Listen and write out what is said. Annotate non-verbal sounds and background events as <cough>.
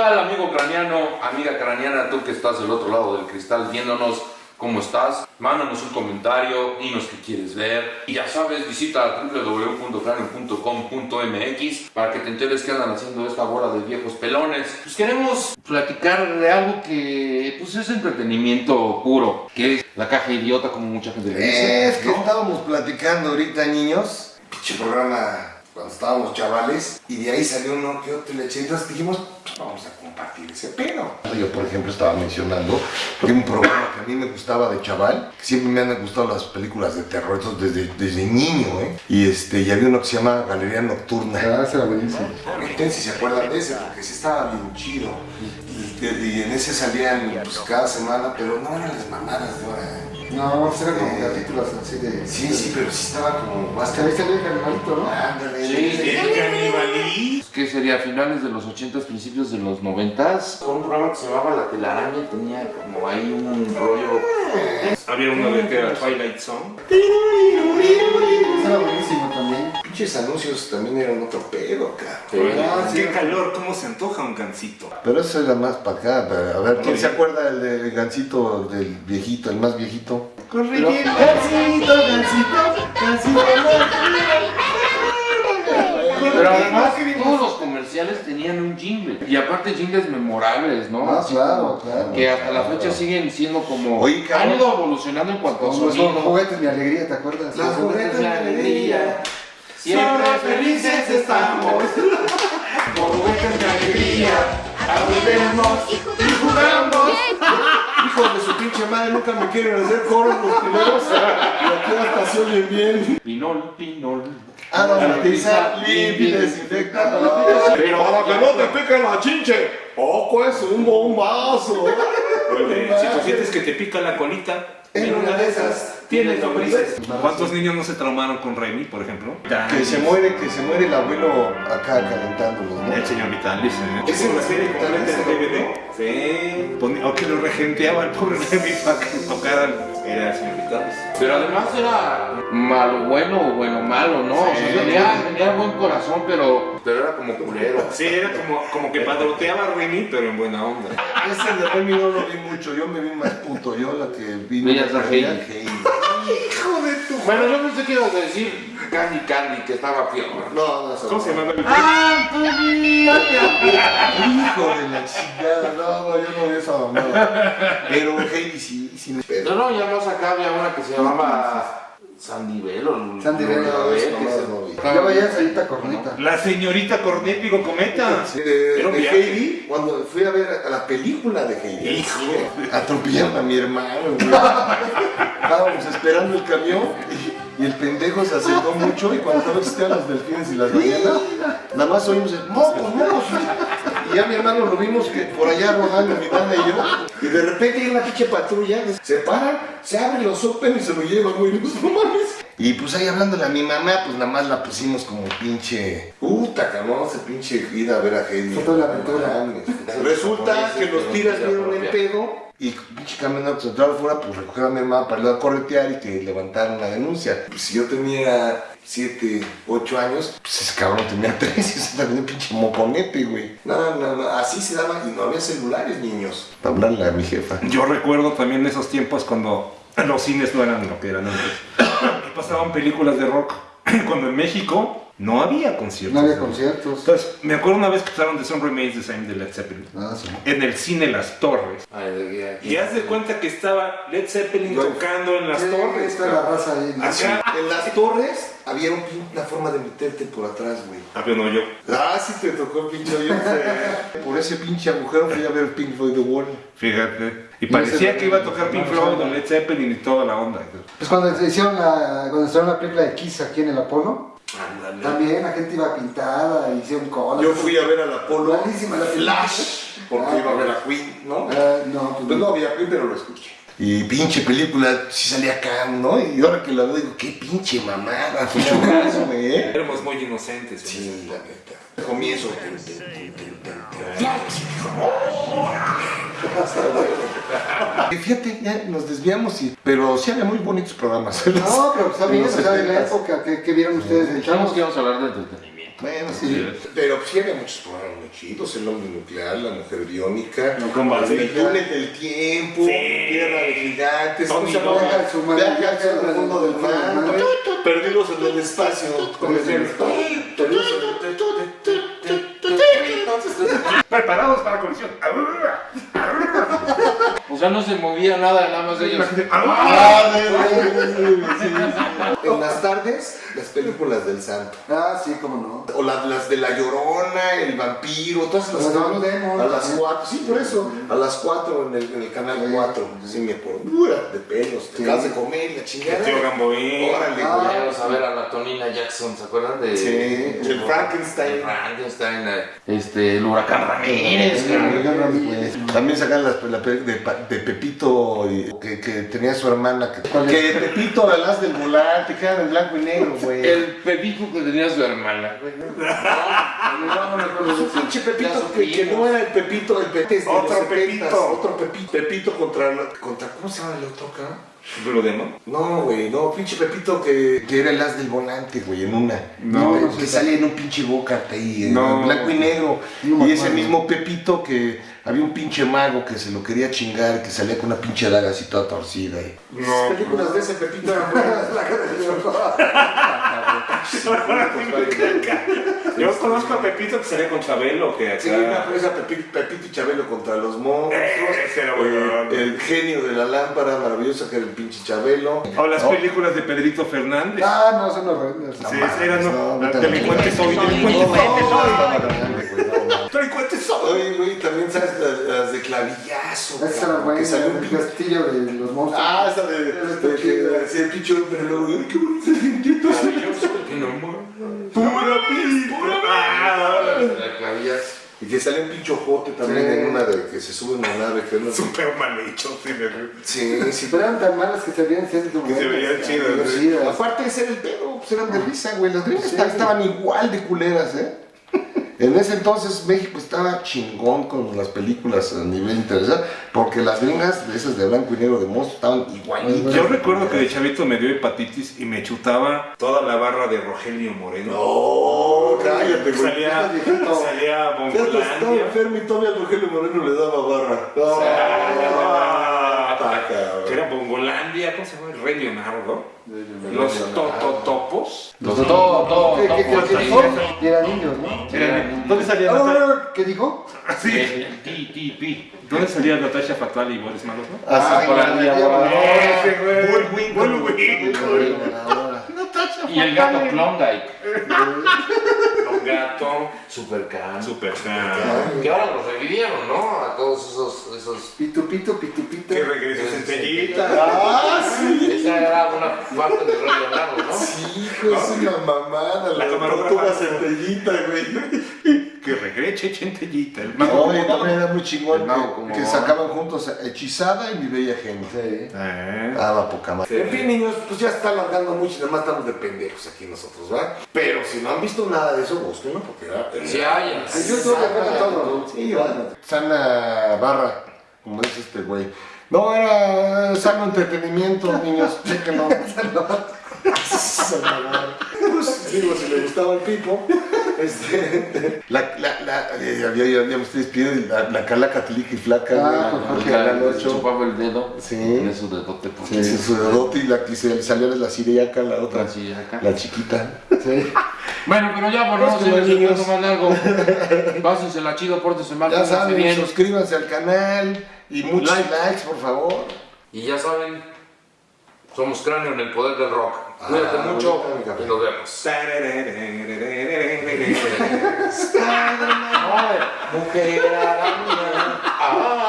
tal, amigo craneano, amiga craneana, tú que estás del otro lado del cristal viéndonos? ¿Cómo estás? Mándanos un comentario, dinos qué quieres ver. Y ya sabes, visita www.cranio.com.mx para que te enteres qué andan haciendo esta bola de viejos pelones. Pues queremos platicar de algo que pues es entretenimiento puro, que es la caja idiota como mucha gente le dice. Es que ¿no? estábamos platicando ahorita, niños. Pinche programa cuando estábamos chavales. Y de ahí salió uno que otro. Entonces dijimos, pues vamos a compartir ese pedo. Yo, por ejemplo, estaba mencionando que un programa que a mí me gustaba de chaval. que Siempre me han gustado las películas de terror, eso desde, desde niño, ¿eh? Y, este, y había uno que se llama Galería Nocturna. Ah, ese era buenísimo. Comenten si se acuerdan de ese, porque sí estaba bien chido. Y, y en ese salían pues, cada semana, pero no eran las mamadas de ahora. No, pues eran como capítulos así de... Sí, sí, pero sí estaba como Hasta ahí salió el animalito, ¿no? Ándale, Sí. El canibalismo. que sería finales de los 80s, principios de los 90s, con un programa que se llamaba La Telaraña tenía como ahí un rollo... Había una vez que era Twilight Zone. Ese era buenísimo también. Pinches anuncios también eran otro pedo, cabrón. Ah, sí. Qué calor, cómo se antoja un gansito. Pero eso era más para acá. para- A ver, ¿quién se acuerda del del gancito, del viejito, el más viejito? Gansito, gansito, gansito, Pero además todos los comerciales tenían un jingle. Y aparte jingles memorables, ¿no? Ah, claro, claro. Que hasta la fecha siguen siendo como... Oye, cabrón. han ido evolucionando en cuanto a Como los sonido. juguetes, mi alegría, ¿te acuerdas? Los juguetes de alegría. Siempre felices estamos. Por juguetes de alegría. Aprendemos y jugamos. Hijos de su pinche madre, nunca me quieren hacer coros los primeros. Y aquí hasta se oyen bien. Pinol, pinol. Aromatiza, limpia y desinfecta. Pero Para que no te pique la chinche. Poco es un bombazo. Si tú sientes que te pica la colita, En una de esas tienes lombrices. ¿Cuántos niños no se traumaron con Remy, por ejemplo? Que se muere, que se muere el abuelo acá calentándolos, ¿no? El señor Vitalis. ¿eh? Ese ¿Es una serie el completa Vitalis, en DVD? Sí. O que lo regenteaba el pobre Remy para que tocaran. Era el señor Vitalis. Pero además era malo bueno o bueno malo, ¿no? O sea, Sí. tenía, tenía buen corazón, pero, pero era como culero. Sí, era como, como que padroteaba a Remy, pero en buena onda. Ese de Remy no lo vi mucho, yo me vi más puto, yo la que vi. Veías a Heidi. Hijo de tu. Bueno, yo pensé que ibas a decir Candy Candy, que estaba peor. No, no, eso ¿Cómo se llamaba el Hijo de la chingada, no, no, yo no vi esa mamada. Pero Heidi sí, sí No, no, ya más acá había una que se llamaba Sandivel o Sandy Bell, no, no, que no, se- no vi. Yo veía esa ahorita cornita. La señorita Cornépigo Cometa. Sí, de. Heidi, cuando fui a ver a la película de Heidi. Hijo. Atropellaron a mi hermano. <laughs> Estábamos esperando el camión y, y el pendejo se acercó mucho y cuando estaba existían los delfines y las ballenas, nada más oímos el mocos, mocos. Y ya mi hermano lo vimos que por allá rodando mi nana y yo. Y de repente hay una pinche patrulla, se paran, se abren los open y se lo llevan, güey. <laughs> No mames. Y pues ahí hablándole a mi mamá, pues nada más la pusimos como pinche. Puta, cabrón, ese pinche ida a ver a Heidi. Fue toda la aventura. <laughs> Resulta que los tiras vieron el pedo y pinche camionero central fuera, pues recoger a mi hermana para irla a corretear y que levantaran la denuncia. Pues si yo tenía 7, 8 años, pues ese cabrón tenía <laughs> 3 y ese también un pinche moconete, güey. No, no, no, así se daba y no había celulares, niños. Para hablarle a mi jefa. Yo recuerdo también esos tiempos cuando los cines no eran lo que eran antes. Pasaban películas de rock. <clears throat> Cuando en México no había conciertos. No había conciertos. Entonces, me acuerdo una vez que pasaron The Sun Remains the Same de Led Zeppelin. Ah, sí. En el cine Las Torres. Ay, de- de- Y haz de cuenta que estaba Led Zeppelin Yo- tocando en Las Torres. Está la raza ahí. ¿no? Así, en las torres había un una forma de meterte por atrás, güey. Ah, pero no yo. Ah, sí te tocó el pinche hoyo. <laughs> Por ese pinche agujero fui a ver Pink Floyd The Wall. Fíjate. Y parecía que iba a tocar Pink Floyd o Led Zeppelin y toda la onda. Pues cuando hicieron la, cuando estrenaron la película de Kiss aquí en el Apolo, También la gente iba pintada, hicieron colas. Yo fui a ver al Apolo Malísima la. Flash, porque iba a ver a Queen, ¿no? Ah, no, pues Pues no. había Queen, pero lo escuché. Y pinche película, sí salía acá, ¿no? Y ahora que la veo digo, qué pinche mamada, fue caso, güey, ¿eh? Éramos muy inocentes. Sí, la neta. Comienzo. Y Fíjate, ya nos desviamos, y, pero sí había muy bonitos programas. No, pero <laughs> está bien, o sea, en la 70s. época que, que vieron ustedes del chavo. que íbamos a hablar de entretenimiento. Bueno, sí. Pero sí había muchos programas muy chidos, el hombre nuclear, la mujer biónica, No, con los Valverde. túnel del tiempo, Sí. tierra de gigantes, al fondo del mar, perdidos en el espacio, con el el Preparados para la colisión. O sea, no se movía nada, nada más de ellos. En las tardes, las películas del santo. Ah, sí, cómo no. O la- las de La Llorona, El Vampiro, todas las Las Demon, A las también. 4, sí, por eso. A las 4 en el, en el canal 4. Sí, me acuerdo. Dura de pelos, te Sí. acabas de comer la chingada. El tío Gamboín. Órale, Ah. güey. Vamos a ver a la Tonina Jackson, ¿se acuerdan de...? Sí, el Frankenstein. El Frankenstein, eh, este, el huracán Ramírez. cabrón. También sacan las, la de, de Pepito y- que, que tenía su hermana. Que, que Pepito, el as del volante, que era en blanco y negro, güey. <laughs> El Pepito que tenía su hermana. güey. No, no pinche Pepito que, no era el Pepito, el Pepito. Otro Pepito. Otro Pepito. Pepito contra, la- contra. ¿Cómo se llama el otro acá? No, güey, no, pinche Pepito que, que era el as del volante, güey, en una. No, que, no que salía en un pinche boca ahí, en No. blanco y negro. No y ese mismo Pepito que había un pinche mago que se lo quería chingar, que salía con una pinche daga así toda torcida. Y... No. Las películas de ese Pepito eran buenas. La cara de Dios. Yo conozco a Pepito que salía con Chabelo, que acá... Sí, una presa Pepito, Pepito y Chabelo contra los monstruos. Era Eh, el genio de la lámpara maravillosa que era el pinche Chabelo. O las No. películas de Pedrito Fernández. Ah, no, son horrendas. Sí, eran no, delincuentes hoy, No, delincuentes no, hoy. Hoy. Oye, güey, también sabes las, las de clavillazo. Esa era buena, que salió un el pinche. castillo de los monstruos. Ah, esa de, de que decía el pinche hombre, luego, ay, qué bonito dientito. Pura pura. Ah, La clavillas. Y que sale un pinche ojote también Sí. en una de que se sube en una nave. Que no Súper mal hecho, sí, me- Sí, sí. Pero eran tan malas que se veían siendo Que se veían chidas, chidas. Aparte de ser el pedo, pues eran de risa, güey. Las gringas Sí. estaban igual de culeras, ¿eh? En ese entonces México estaba chingón con las películas a nivel internacional, porque las gringas, de esas de blanco y negro de monstruos, estaban igualitas. Yo recuerdo que de chavito me dio hepatitis y me chutaba toda la barra de Rogelio Moreno. No, cállate, güey. Salía, salía Ya estaba enfermo y todavía Rogelio Moreno le daba barra. Cabrón. Que era Bongolandia, ¿cómo se llama? El Rey Leonardo. Los Tototopos. Los todo, todo, ¿Qué, todo. qué, qué, por qué ahí. dijo? Y eran niños, ¿no? Eran- ¿Dónde salía Ah, Natasha? ¿Qué dijo? Sí. El ti, ti. ¿Dónde salía Natasha Fatal y Boris Malos, no? Ah, por güey. Y el gato Klondike. Un gato. Supercan. Super Que ahora los revivieron, ¿no? A todos esos. esos... Pitu, pitu, pitu, pitu. Que regresa centellita. Ah, sí. Esa era una parte de Rey Leonardo, ¿no? Sí, hijo, es una mamada. La La, centellita, güey. Que regrese centellita. El mago. Oye, también era muy chingón El mago que, como- que sacaban juntos Hechizada y Mi Bella Genio. Sí. Eh. Ah, poca madre. En fin, niños, pues ya está alargando mucho y nada más estamos de pendejos aquí nosotros, ¿verdad? Pero si no han visto nada de eso, búsquenlo porque era... Sí hay. YouTube le ponen todo. Sí. Sana barra, como dice este güey. No, era sano entretenimiento, <laughs> niños, chéquenlo. Sana <laughs> barra. Pues, digo, si le gustaba el pipo. Este, <laughs> la, la, la, eh, había, ya, ya me estoy despidiendo, la, la Carla Católica y Flaca, Ah, Canal Le 8. chupaba el dedo. Sí. En su dedote. Porque Sí, sí, su dedote y la que se salió de la siriaca, la otra, acá. la chiquita. Sí. <laughs> Bueno, pero ya, bueno, no Pues, se los les niños. más largo. <laughs> Pásensela chido, pórtense mal, Ya saben, bien. suscríbanse al canal y muchos Like. likes, por favor. Y ya saben, somos cráneo en el poder del rock. Cuídate Ah, mucho y nos vemos. Mujer. Ah.